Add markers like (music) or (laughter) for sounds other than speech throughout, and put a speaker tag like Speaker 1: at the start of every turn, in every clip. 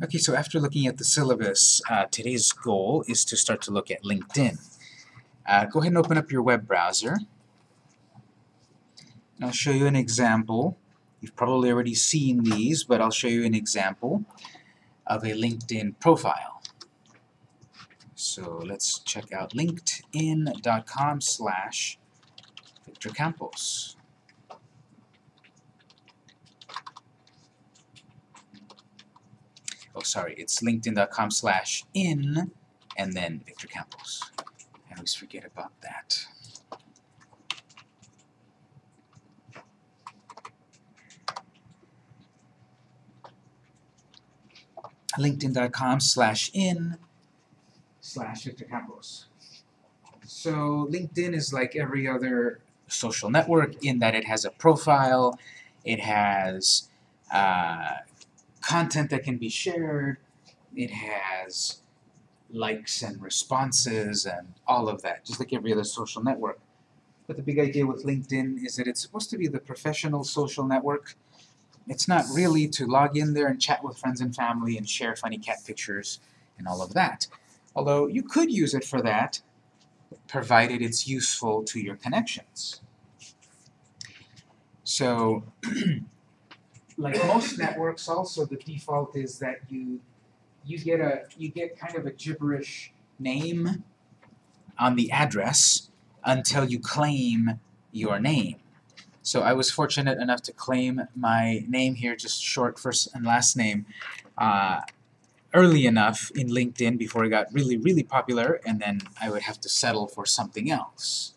Speaker 1: Okay, so after looking at the syllabus, uh, today's goal is to start to look at LinkedIn. Uh, go ahead and open up your web browser. And I'll show you an example. You've probably already seen these, but I'll show you an example of a LinkedIn profile. So let's check out linkedin.com slash Victor Campos. Oh sorry, it's linkedin.com slash in and then Victor Campos. I always forget about that. linkedin.com slash in slash Victor Campos. So LinkedIn is like every other social network in that it has a profile, it has uh, content that can be shared, it has likes and responses and all of that, just like every other social network. But the big idea with LinkedIn is that it's supposed to be the professional social network. It's not really to log in there and chat with friends and family and share funny cat pictures and all of that. Although you could use it for that, provided it's useful to your connections. So, (clears throat) like most networks also, the default is that you you get a you get kind of a gibberish name on the address until you claim your name. So I was fortunate enough to claim my name here, just short first and last name, uh, early enough in LinkedIn before it got really, really popular, and then I would have to settle for something else.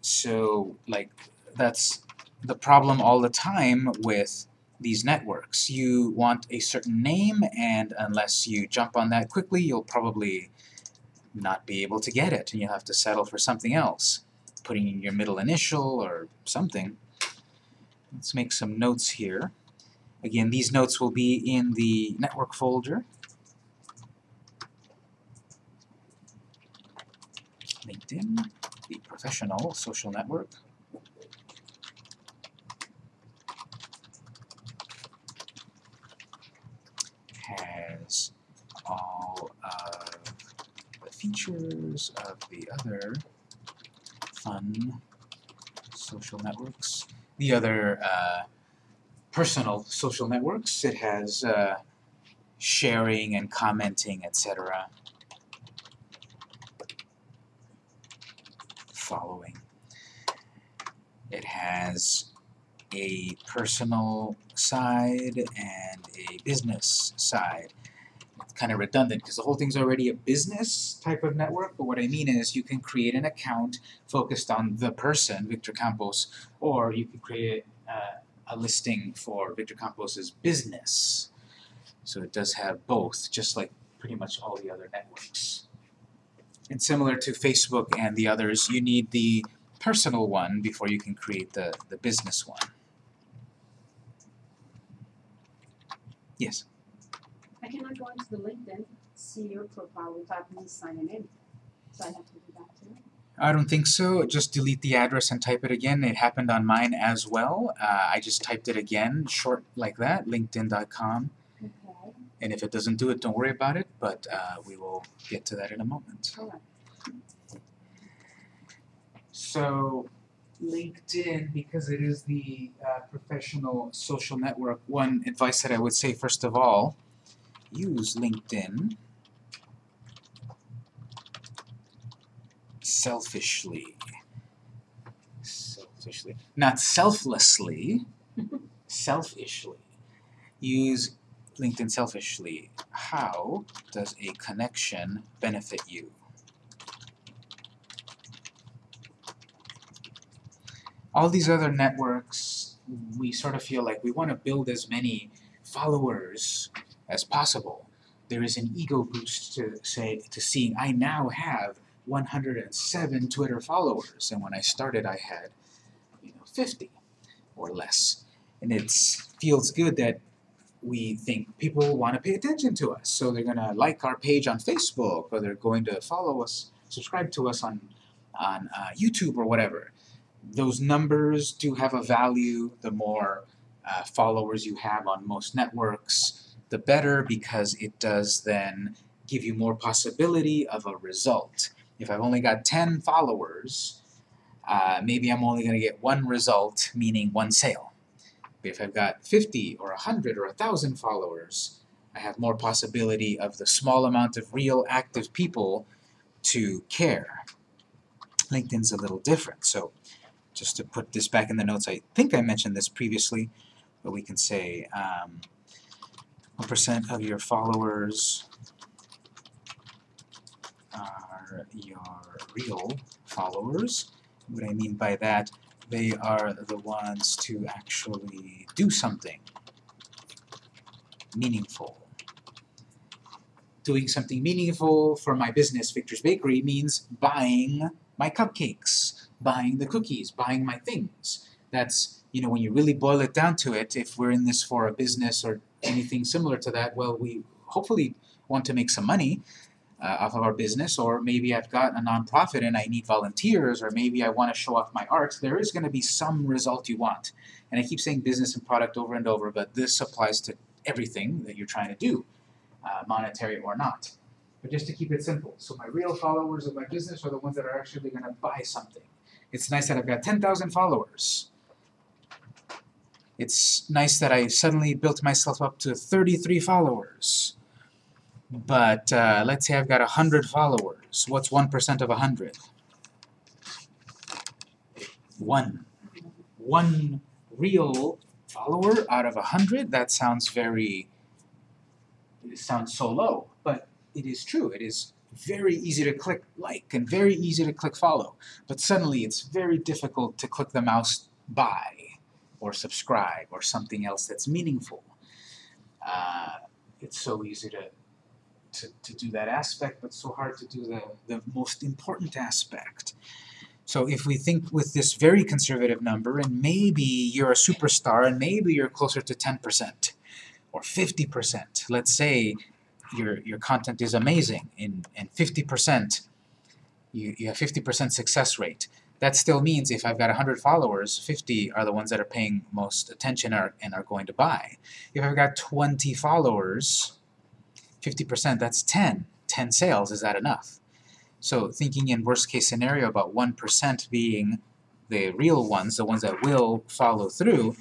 Speaker 1: So, like, that's the problem all the time with these networks. You want a certain name, and unless you jump on that quickly, you'll probably not be able to get it, and you'll have to settle for something else, putting in your middle initial or something. Let's make some notes here. Again, these notes will be in the network folder. LinkedIn, the professional social network. has all of the features of the other fun social networks. The other uh, personal social networks. It has uh, sharing and commenting, etc. Following. It has a personal side and a business side. It's kind of redundant because the whole thing's already a business type of network, but what I mean is you can create an account focused on the person, Victor Campos, or you can create uh, a listing for Victor Campos's business. So it does have both, just like pretty much all the other networks. And similar to Facebook and the others, you need the personal one before you can create the, the business one. Yes?
Speaker 2: I cannot go into the LinkedIn, see your profile without me signing in. So I have to do that too.
Speaker 1: I don't think so. Just delete the address and type it again. It happened on mine as well. Uh, I just typed it again, short like that, linkedin.com.
Speaker 2: Okay,
Speaker 1: And if it doesn't do it, don't worry about it, but uh, we will get to that in a moment.
Speaker 2: alright.
Speaker 1: So LinkedIn, because it is the uh, professional social network, one advice that I would say first of all, use LinkedIn selfishly. Selfishly. Not selflessly, (laughs) selfishly. Use LinkedIn selfishly. How does a connection benefit you? all these other networks, we sort of feel like we want to build as many followers as possible. There is an ego boost to say to seeing I now have 107 Twitter followers, and when I started I had, you know, 50 or less. And it feels good that we think people want to pay attention to us, so they're going to like our page on Facebook, or they're going to follow us, subscribe to us on on uh, YouTube or whatever those numbers do have a value. The more uh, followers you have on most networks, the better because it does then give you more possibility of a result. If I've only got 10 followers, uh, maybe I'm only going to get one result, meaning one sale. But if I've got 50 or 100 or 1,000 followers, I have more possibility of the small amount of real active people to care. LinkedIn's a little different, so just to put this back in the notes, I think I mentioned this previously, but we can say um, 1% of your followers are your real followers. What I mean by that, they are the ones to actually do something meaningful. Doing something meaningful for my business, Victor's Bakery, means buying my cupcakes, buying the cookies, buying my things. That's, you know, when you really boil it down to it, if we're in this for a business or anything similar to that, well, we hopefully want to make some money uh, off of our business, or maybe I've got a nonprofit and I need volunteers, or maybe I want to show off my art, there is going to be some result you want. And I keep saying business and product over and over, but this applies to everything that you're trying to do, uh, monetary or not. But just to keep it simple, so my real followers of my business are the ones that are actually going to buy something. It's nice that I've got 10,000 followers. It's nice that I suddenly built myself up to 33 followers. But uh, let's say I've got 100 followers. What's 1% of 100? 1. One real follower out of 100? That sounds very... It sounds so low, but it is true. It is very easy to click like and very easy to click follow. But suddenly it's very difficult to click the mouse buy or subscribe or something else that's meaningful. Uh, it's so easy to, to, to do that aspect, but so hard to do the, the most important aspect. So if we think with this very conservative number, and maybe you're a superstar, and maybe you're closer to 10% or 50%, let's say your, your content is amazing, and, and 50%, you, you have 50% success rate. That still means if I've got 100 followers, 50 are the ones that are paying most attention are, and are going to buy. If I've got 20 followers, 50%, that's 10. 10 sales, is that enough? So thinking in worst case scenario about 1% being the real ones, the ones that will follow through,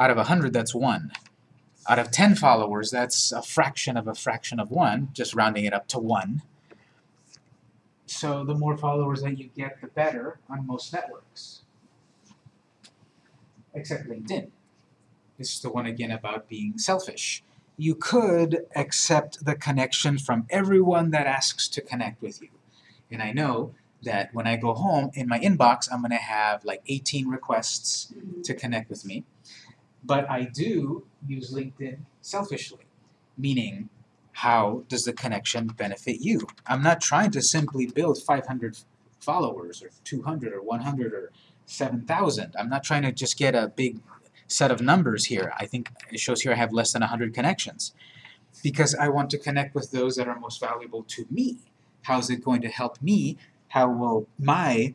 Speaker 1: out of 100 that's 1. Out of 10 followers, that's a fraction of a fraction of 1, just rounding it up to 1. So the more followers that you get, the better on most networks. Except LinkedIn. This is the one again about being selfish. You could accept the connection from everyone that asks to connect with you. And I know that when I go home, in my inbox, I'm going to have like 18 requests mm-hmm. to connect with me. But I do use LinkedIn selfishly, meaning how does the connection benefit you? I'm not trying to simply build 500 followers or 200 or 100 or 7,000. I'm not trying to just get a big set of numbers here. I think it shows here I have less than 100 connections because I want to connect with those that are most valuable to me. How is it going to help me? How will my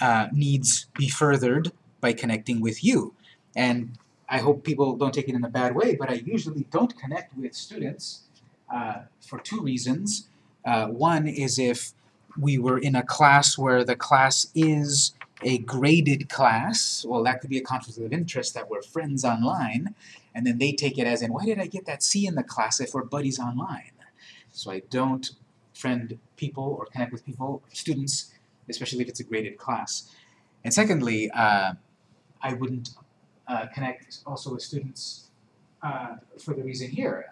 Speaker 1: uh, needs be furthered by connecting with you? And I hope people don't take it in a bad way, but I usually don't connect with students uh, for two reasons. Uh, one is if we were in a class where the class is a graded class, well that could be a conflict of interest that we're friends online, and then they take it as in, why did I get that C in the class if we're buddies online? So I don't friend people or connect with people, students, especially if it's a graded class. And secondly, uh, I wouldn't uh, connect also with students uh, for the reason here.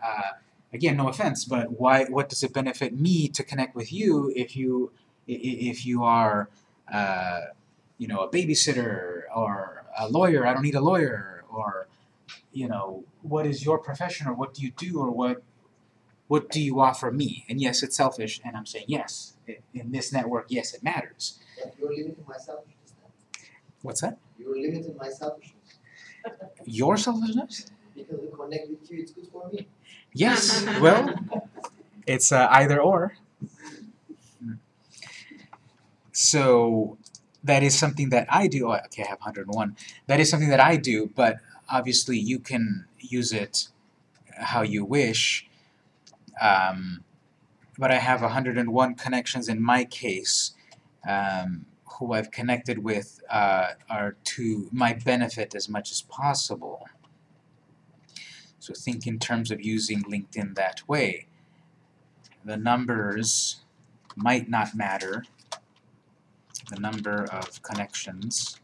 Speaker 1: Again, no offense, but why? What does it benefit me to connect with you if you if you are uh, you know a babysitter or a lawyer? I don't need a lawyer. Or you know, what is your profession or what do you do or what what do you offer me? And yes, it's selfish, and I'm saying yes. In this network, yes, it matters.
Speaker 3: But you're limiting my selfishness.
Speaker 1: What's that?
Speaker 3: You're limiting my selfishness.
Speaker 1: Your selfishness?
Speaker 3: Because connect with you, it's good for me.
Speaker 1: Yes. (laughs) Well, it's uh, either or. So that is something that I do. Oh, okay, I have 101. That is something that I do, but obviously you can use it how you wish. Um, but I have 101 connections in my case, um, who I've connected with uh, are to my benefit as much as possible. So think in terms of using LinkedIn that way. The numbers might not matter. The number of connections,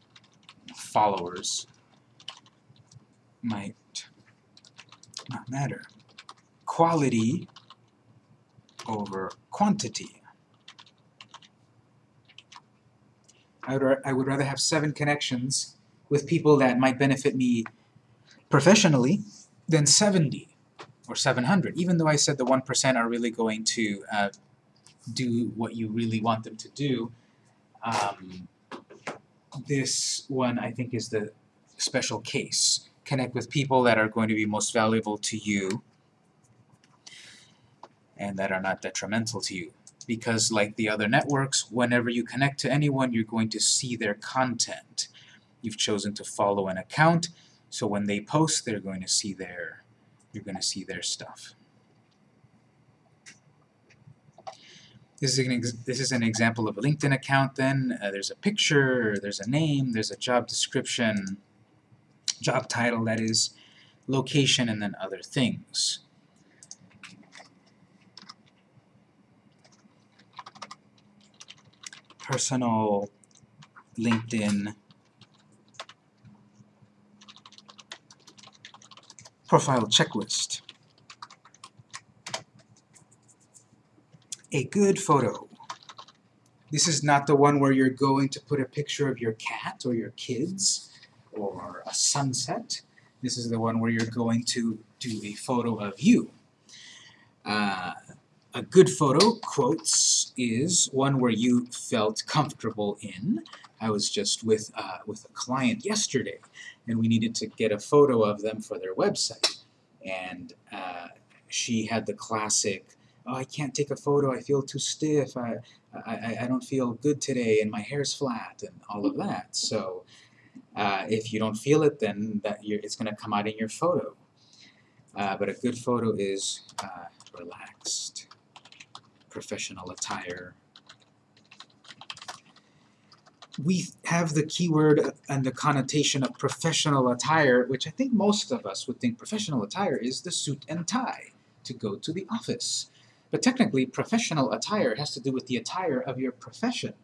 Speaker 1: followers, might not matter. Quality over quantity. I would, I would rather have seven connections with people that might benefit me professionally than 70 or 700, even though I said the 1% are really going to uh, do what you really want them to do. Um, this one, I think, is the special case. Connect with people that are going to be most valuable to you and that are not detrimental to you. Because like the other networks, whenever you connect to anyone, you're going to see their content. You've chosen to follow an account, so when they post, they're going to see their, you're going to see their stuff. This is an, this is an example of a LinkedIn account then. Uh, there's a picture, there's a name, there's a job description, job title that is, location, and then other things. Personal LinkedIn profile checklist. A good photo. This is not the one where you're going to put a picture of your cat or your kids or a sunset. This is the one where you're going to do a photo of you. Uh, a good photo, quotes, is one where you felt comfortable in. I was just with, uh, with a client yesterday, and we needed to get a photo of them for their website. And uh, she had the classic, oh, I can't take a photo, I feel too stiff, I, I, I don't feel good today, and my hair's flat, and all of that. So uh, if you don't feel it, then that it's going to come out in your photo. Uh, but a good photo is uh, relaxed, professional attire. We have the keyword and the connotation of professional attire, which I think most of us would think professional attire is the suit and tie to go to the office. But technically, professional attire has to do with the attire of your profession.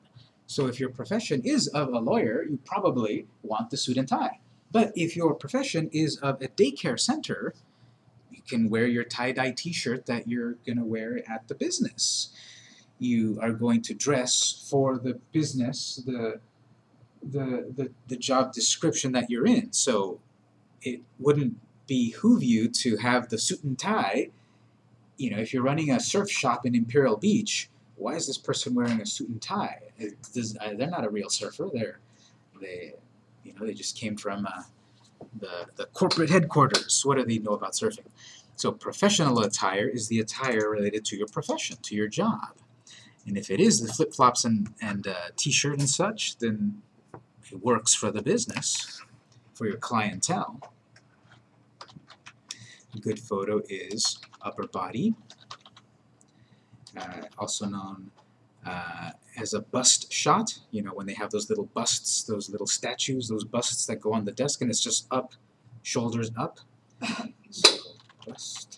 Speaker 1: So if your profession is of a lawyer, you probably want the suit and tie. But if your profession is of a daycare center, you can wear your tie-dye t-shirt that you're going to wear at the business. You are going to dress for the business, the, the, the, the job description that you're in. So it wouldn't behoove you to have the suit and tie. You know, if you're running a surf shop in Imperial Beach, why is this person wearing a suit and tie? Does, uh, they're not a real surfer. They're, they, you know, they just came from uh, the, the corporate headquarters. What do they know about surfing? So professional attire is the attire related to your profession, to your job. And if it is the flip-flops and, and uh, t-shirt and such, then it works for the business, for your clientele. A good photo is upper body, uh, also known uh, as a bust shot. You know, when they have those little busts, those little statues, those busts that go on the desk, and it's just up, shoulders up. So, bust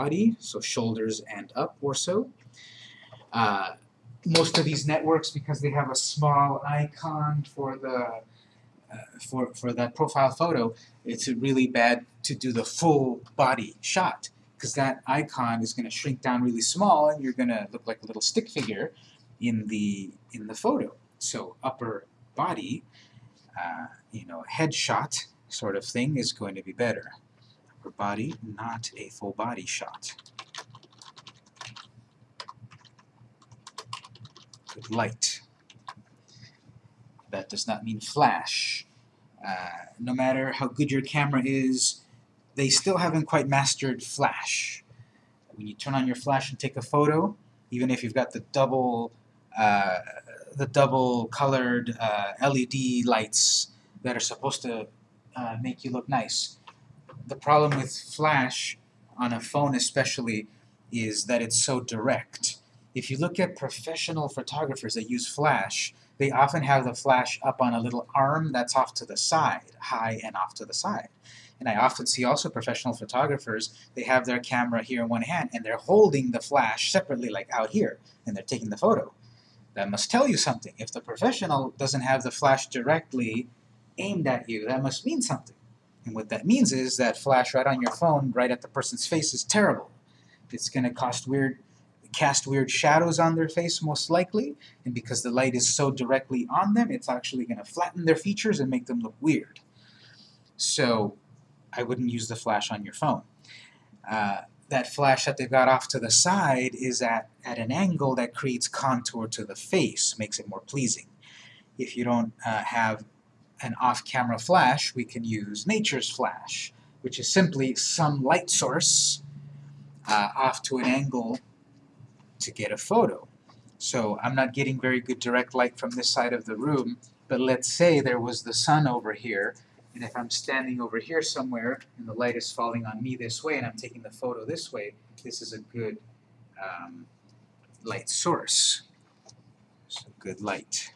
Speaker 1: body, so shoulders and up or so. Uh, most of these networks, because they have a small icon for the uh, for for that profile photo, it's really bad to do the full body shot because that icon is going to shrink down really small and you're going to look like a little stick figure in the in the photo. So upper body, uh, you know, headshot sort of thing is going to be better. Upper body, not a full body shot. Good light. That does not mean flash. Uh, no matter how good your camera is, they still haven't quite mastered flash. When you turn on your flash and take a photo, even if you've got the double uh, the double colored uh, LED lights that are supposed to uh, make you look nice, the problem with flash on a phone especially is that it's so direct. If you look at professional photographers that use flash, they often have the flash up on a little arm that's off to the side, high and off to the side. And I often see also professional photographers, they have their camera here in one hand and they're holding the flash separately like out here and they're taking the photo. That must tell you something. If the professional doesn't have the flash directly aimed at you, that must mean something. And what that means is that flash right on your phone, right at the person's face is terrible. It's going to weird, cast weird shadows on their face most likely, and because the light is so directly on them, it's actually going to flatten their features and make them look weird. So I wouldn't use the flash on your phone. Uh, that flash that they've got off to the side is at, at an angle that creates contour to the face, makes it more pleasing. If you don't uh, have an off-camera flash, we can use nature's flash, which is simply some light source uh, off to an angle to get a photo. So I'm not getting very good direct light from this side of the room, but let's say there was the sun over here, and if I'm standing over here somewhere and the light is falling on me this way and I'm taking the photo this way, this is a good um, light source. So good light.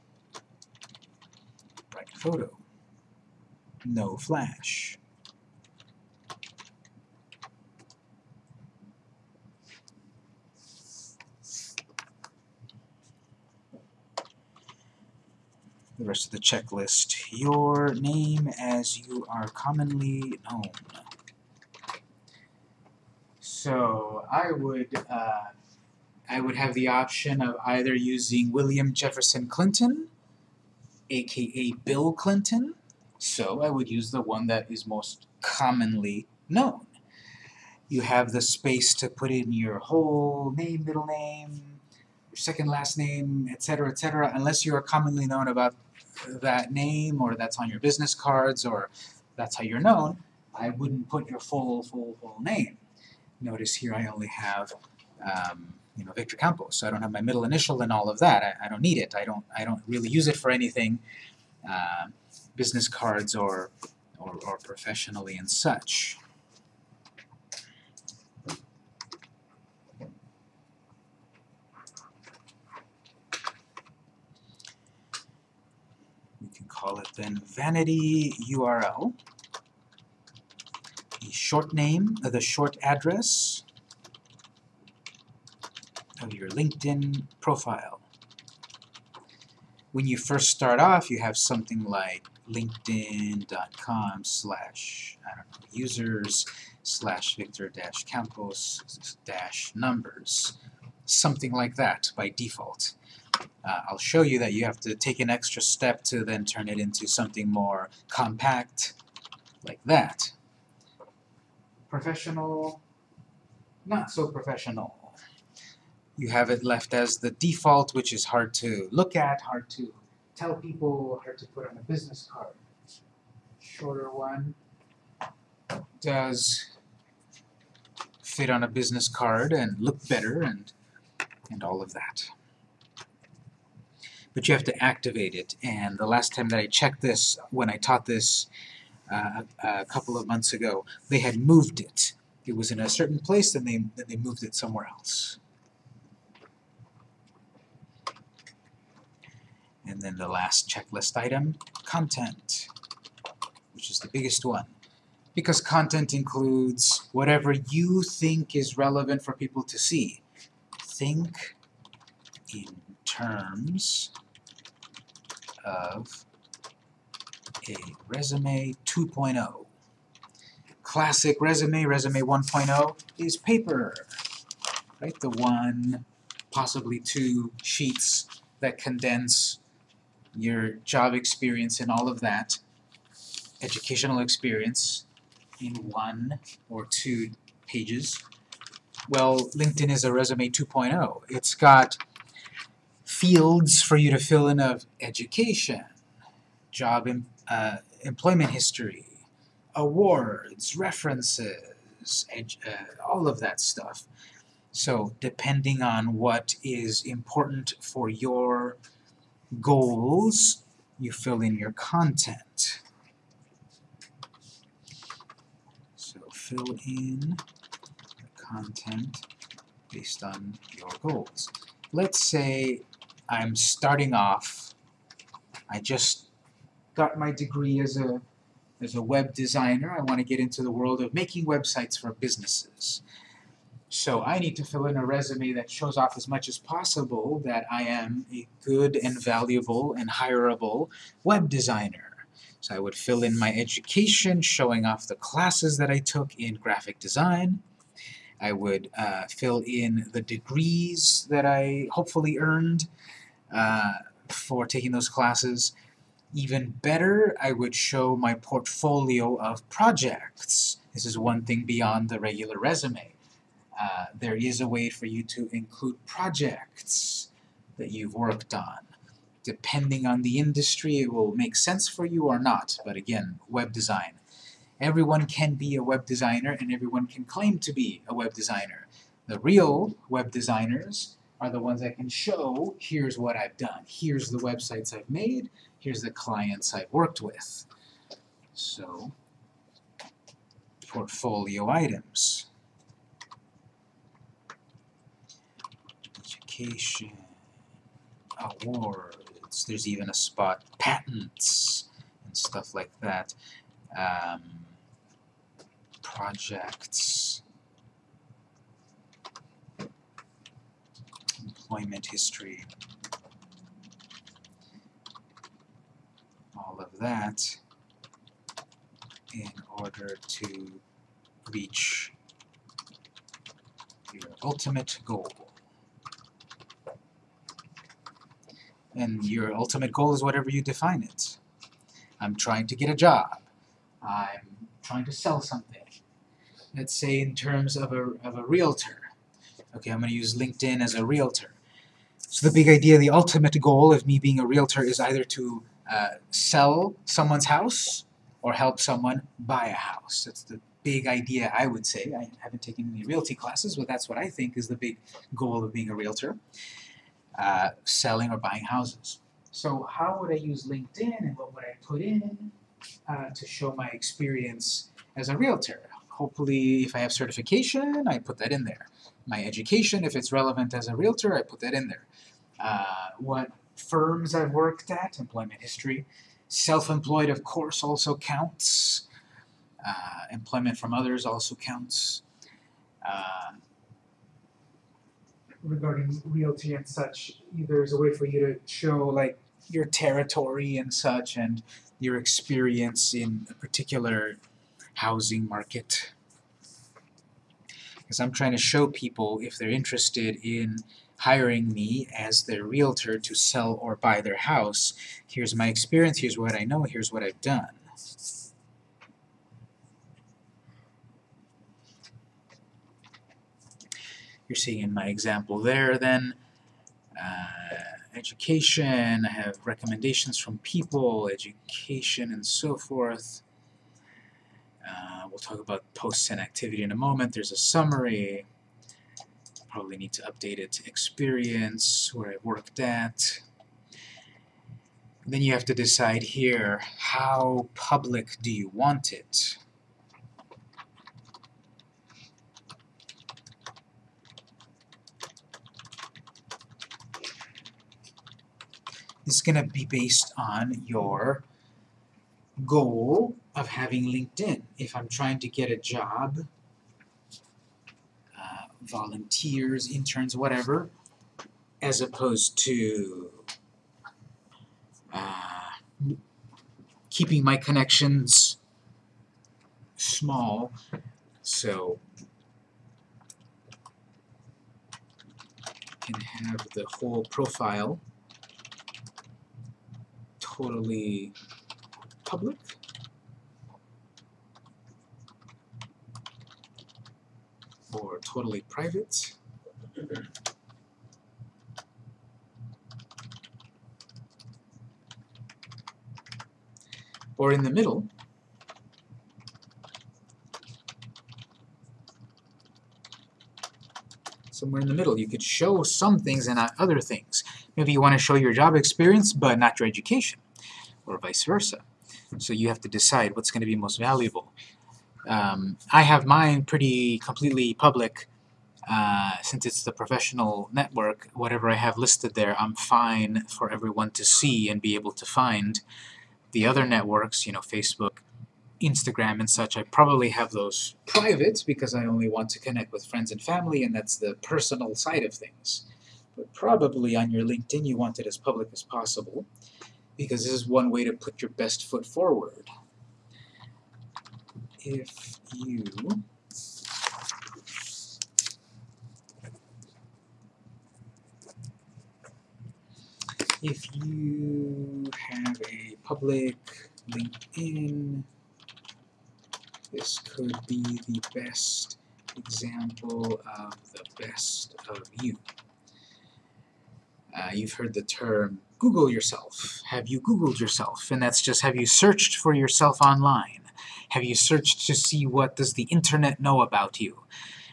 Speaker 1: Bright photo. No flash. the rest of the checklist. Your name as you are commonly known. So I would uh, I would have the option of either using William Jefferson Clinton, aka Bill Clinton. So I would use the one that is most commonly known. You have the space to put in your whole name, middle name, your second last name, etc., etc., unless you are commonly known about that name or that's on your business cards or that's how you're known, I wouldn't put your full, full, full name. Notice here I only have, um, you know, Victor Campos. So I don't have my middle initial and all of that. I, I don't need it. I don't. I don't really use it for anything, uh, business cards or, or or professionally and such. We can call it then vanity URL, the short name, uh, the short address of your LinkedIn profile. When you first start off, you have something like linkedin.com slash, users slash Victor dash Campos dash numbers. Something like that by default. Uh, I'll show you that you have to take an extra step to then turn it into something more compact, like that. Professional, not so professional. You have it left as the default, which is hard to look at, hard to tell people, hard to put on a business card. Shorter one does fit on a business card and look better and and all of that but you have to activate it. And the last time that I checked this, when I taught this uh, a couple of months ago, they had moved it. It was in a certain place, and they, they moved it somewhere else. And then the last checklist item, content, which is the biggest one. Because content includes whatever you think is relevant for people to see. Think in terms of a resume 2.0. Classic resume, resume 1.0, is paper, right? The one, possibly two sheets that condense your job experience and all of that, educational experience, in one or two pages. Well, LinkedIn is a resume 2.0. It's got fields for you to fill in of education, job em uh, employment history, awards, references, uh, all of that stuff. So depending on what is important for your goals, you fill in your content. So fill in the content based on your goals. Let's say I'm starting off, I just got my degree as a as a web designer. I want to get into the world of making websites for businesses. So I need to fill in a resume that shows off as much as possible that I am a good and valuable and hireable web designer. So I would fill in my education, showing off the classes that I took in graphic design. I would uh, fill in the degrees that I hopefully earned uh, for taking those classes. Even better, I would show my portfolio of projects. This is one thing beyond the regular resume. Uh, there is a way for you to include projects that you've worked on. Depending on the industry, it will make sense for you or not, but again, web design. Everyone can be a web designer and everyone can claim to be a web designer. The real web designers are the ones that can show, here's what I've done, here's the websites I've made, here's the clients I've worked with. So, portfolio items. Education, awards, there's even a spot, patents, and stuff like that. Um, projects, employment history, all of that in order to reach your ultimate goal. And your ultimate goal is whatever you define it. I'm trying to get a job. I'm trying to sell something. Let's say in terms of a, of a realtor. Okay, I'm going to use LinkedIn as a realtor. So the big idea, the ultimate goal of me being a realtor is either to uh, sell someone's house or help someone buy a house. That's the big idea, I would say. I haven't taken any realty classes, but that's what I think is the big goal of being a realtor. Uh, selling or buying houses. So how would I use LinkedIn and what would I put in uh, to show my experience as a realtor? Hopefully, if I have certification, I put that in there. My education, if it's relevant as a realtor, I put that in there. Uh, what firms I've worked at, employment history. Self-employed, of course, also counts. Uh, employment from others also counts. Uh, regarding realty and such, there's a way for you to show like your territory and such and your experience in a particular housing market. Because I'm trying to show people if they're interested in hiring me as their realtor to sell or buy their house, here's my experience, here's what I know, here's what I've done. You're seeing in my example there then, uh, education, I have recommendations from people, education and so forth. Uh, we'll talk about posts and activity in a moment. There's a summary. Probably need to update it to experience, where I worked at. Then you have to decide here, how public do you want it? Is going to be based on your goal of having LinkedIn. If I'm trying to get a job, uh, volunteers, interns, whatever, as opposed to uh, keeping my connections small, so can have the whole profile totally public. Or totally private. Or in the middle, somewhere in the middle. You could show some things and not other things. Maybe you want to show your job experience, but not your education, or vice versa. So you have to decide what's going to be most valuable. Um, I have mine pretty completely public. Uh, since it's the professional network, whatever I have listed there, I'm fine for everyone to see and be able to find. The other networks, you know, Facebook, Instagram and such, I probably have those private because I only want to connect with friends and family and that's the personal side of things. But probably on your LinkedIn you want it as public as possible because this is one way to put your best foot forward. If you if you have a public LinkedIn, this could be the best example of the best of you. Uh, you've heard the term Google yourself. Have you Googled yourself? And that's just have you searched for yourself online? Have you searched to see what does the internet know about you?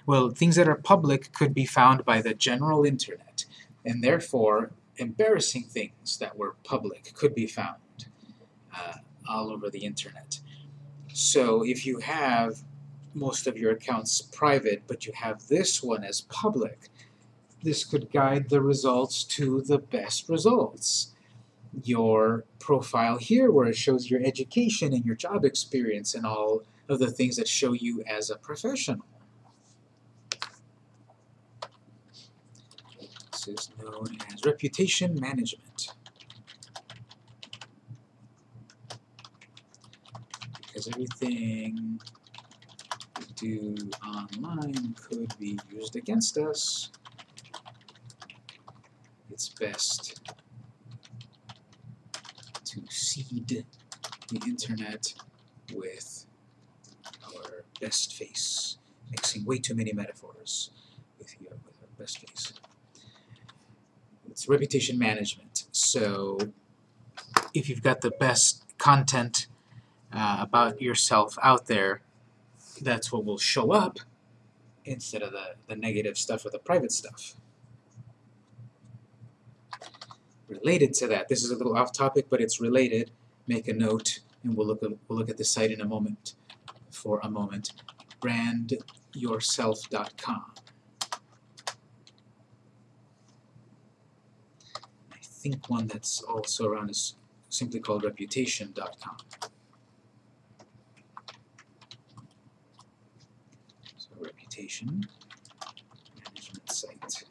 Speaker 1: Well, things that are public could be found by the general internet, and therefore embarrassing things that were public could be found uh, all over the internet. So if you have most of your accounts private, but you have this one as public, this could guide the results to the best results. Your profile here, where it shows your education and your job experience and all of the things that show you as a professional. This is known as reputation management. Because everything we do online could be used against us, it's best to seed the internet with our best face, mixing way too many metaphors with, your, with our best face. It's reputation management. So if you've got the best content uh, about yourself out there, that's what will show up instead of the, the negative stuff or the private stuff. Related to that, this is a little off topic, but it's related. Make a note, and we'll look at, we'll look at the site in a moment. For a moment, brandyourself.com. I think one that's also around is simply called reputation.com. So reputation management site.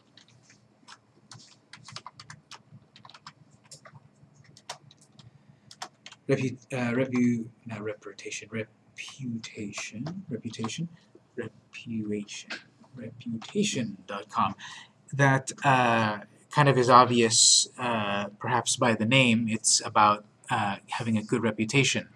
Speaker 1: Repu, uh, repu, not reputation, reputation, reputation, reputation, reputation.com. That uh, kind of is obvious, uh, perhaps by the name. It's about uh, having a good reputation,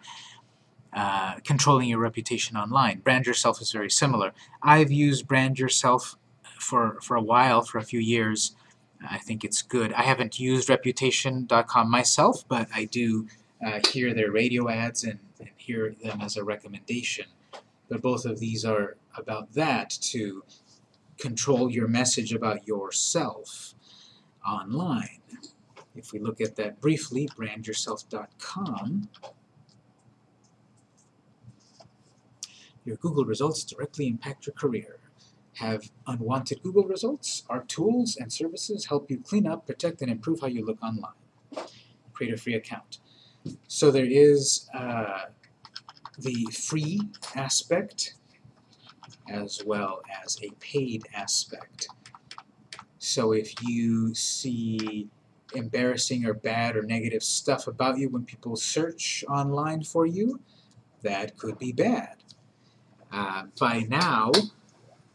Speaker 1: uh, controlling your reputation online. Brand yourself is very similar. I've used brand yourself for, for a while, for a few years. I think it's good. I haven't used reputation.com myself, but I do uh, hear their radio ads and, and hear them as a recommendation. But both of these are about that, to control your message about yourself online. If we look at that briefly, brandyourself.com, your Google results directly impact your career. Have unwanted Google results? Our tools and services help you clean up, protect, and improve how you look online. Create a free account. So there is uh, the free aspect as well as a paid aspect. So if you see embarrassing or bad or negative stuff about you when people search online for you, that could be bad. Uh, by now,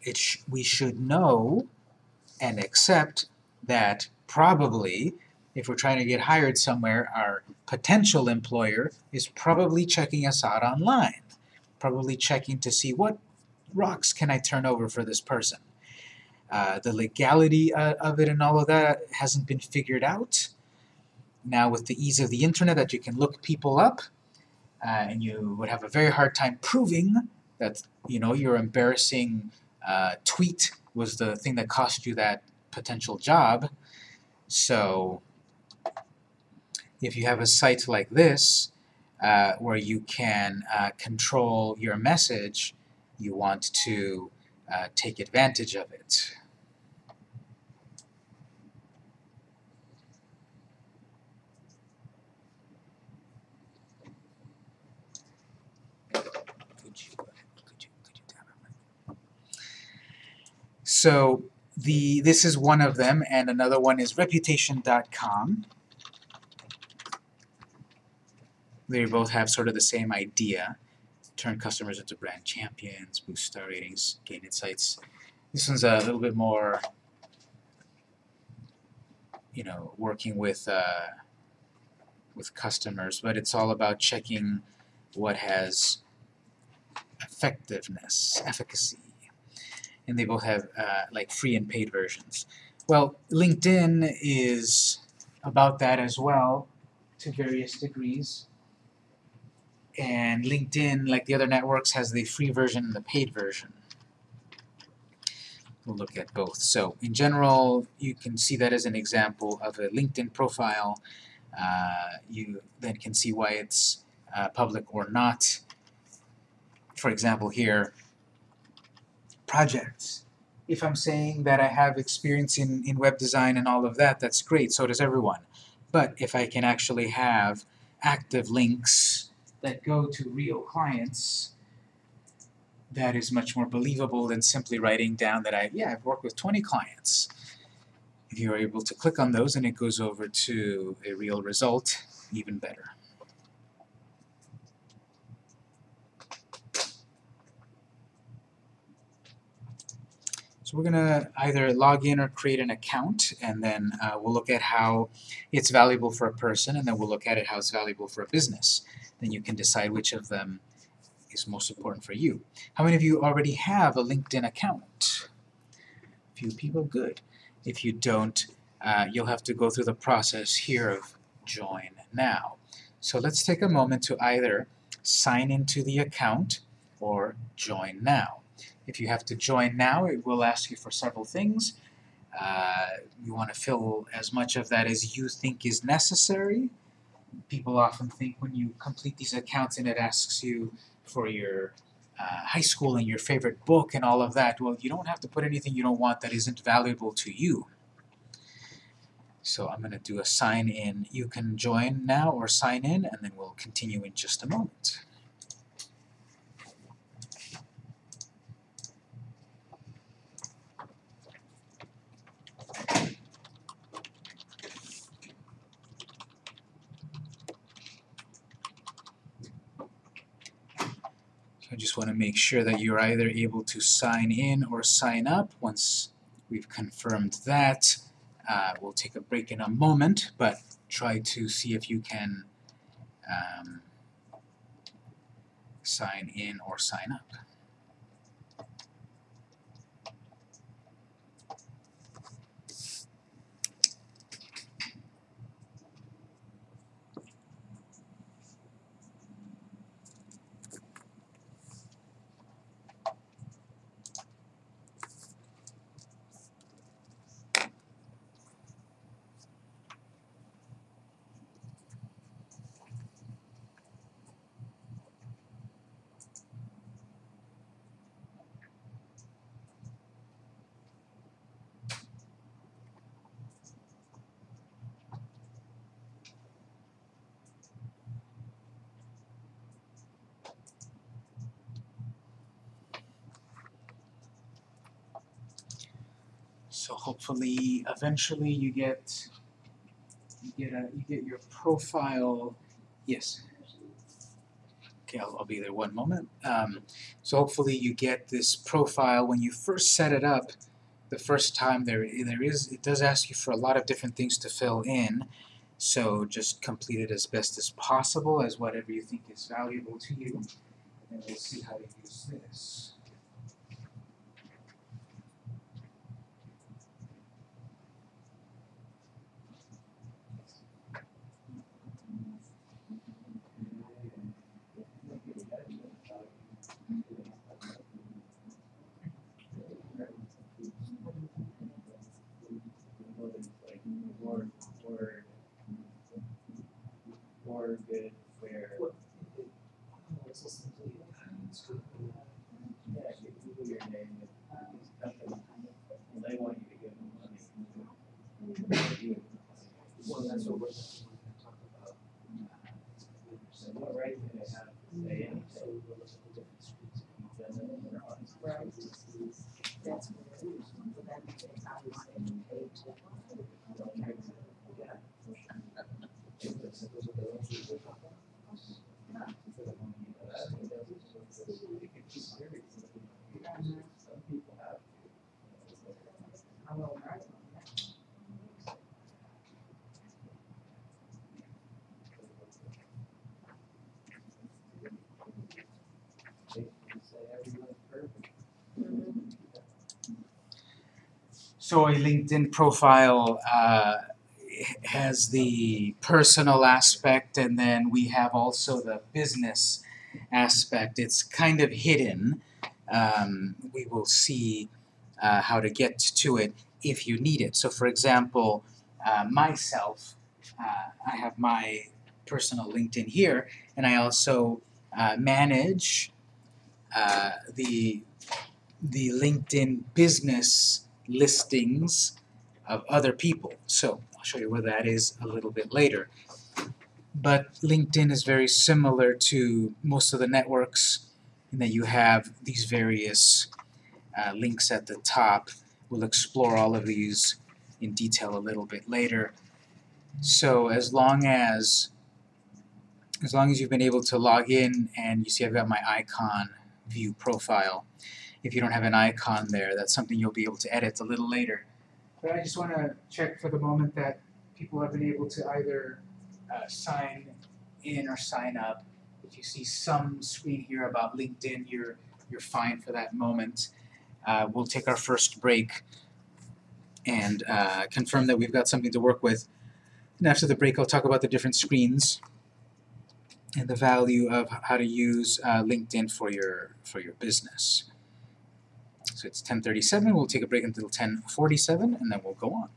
Speaker 1: it sh we should know and accept that probably if we're trying to get hired somewhere, our potential employer is probably checking us out online, probably checking to see what rocks can I turn over for this person. Uh, the legality uh, of it and all of that hasn't been figured out. Now with the ease of the internet that you can look people up, uh, and you would have a very hard time proving that you know your embarrassing uh, tweet was the thing that cost you that potential job. So if you have a site like this, uh, where you can uh, control your message, you want to uh, take advantage of it. So the this is one of them, and another one is Reputation.com. They both have sort of the same idea: turn customers into brand champions, boost star ratings, gain insights. This one's a little bit more, you know, working with uh, with customers, but it's all about checking what has effectiveness, efficacy. And they both have uh, like free and paid versions. Well, LinkedIn is about that as well to various degrees. And LinkedIn, like the other networks, has the free version and the paid version. We'll look at both. So in general, you can see that as an example of a LinkedIn profile. Uh, you then can see why it's uh, public or not. For example here, projects. If I'm saying that I have experience in, in web design and all of that, that's great, so does everyone. But if I can actually have active links that go to real clients, that is much more believable than simply writing down that I, yeah, I've worked with 20 clients. If you're able to click on those and it goes over to a real result, even better. So we're going to either log in or create an account, and then uh, we'll look at how it's valuable for a person, and then we'll look at it how it's valuable for a business. Then you can decide which of them is most important for you. How many of you already have a LinkedIn account? A few people, good. If you don't, uh, you'll have to go through the process here of join now. So let's take a moment to either sign into the account or join now. If you have to join now, it will ask you for several things. Uh, you want to fill as much of that as you think is necessary. People often think when you complete these accounts and it asks you for your uh, high school and your favorite book and all of that, well, you don't have to put anything you don't want that isn't valuable to you. So I'm going to do a sign in. You can join now or sign in, and then we'll continue in just a moment. I just want to make sure that you're either able to sign in or sign up. Once we've confirmed that, uh, we'll take a break in a moment, but try to see if you can um, sign in or sign up. So hopefully, eventually, you get you get a you get your profile. Yes. Okay, I'll, I'll be there one moment. Um, so hopefully, you get this profile when you first set it up. The first time there there is it does ask you for a lot of different things to fill in. So just complete it as best as possible as whatever you think is valuable to you, and we'll see how to use this. So a LinkedIn profile uh, has the personal aspect, and then we have also the business aspect. It's kind of hidden. Um, we will see uh, how to get to it if you need it. So, for example, uh, myself, uh, I have my personal LinkedIn here, and I also uh, manage uh, the the LinkedIn business listings of other people. So I'll show you where that is a little bit later. But LinkedIn is very similar to most of the networks in that you have these various uh, links at the top. We'll explore all of these in detail a little bit later. So as long as as long as you've been able to log in and you see I've got my icon view profile, if you don't have an icon there, that's something you'll be able to edit a little later. But I just want to check for the moment that people have been able to either uh, sign in or sign up. If you see some screen here about LinkedIn, you're you're fine for that moment. Uh, we'll take our first break and uh, confirm that we've got something to work with. And after the break, I'll talk about the different screens and the value of how to use uh, LinkedIn for your for your business. So it's 10:37. We'll take a break until 10:47, and then we'll go on.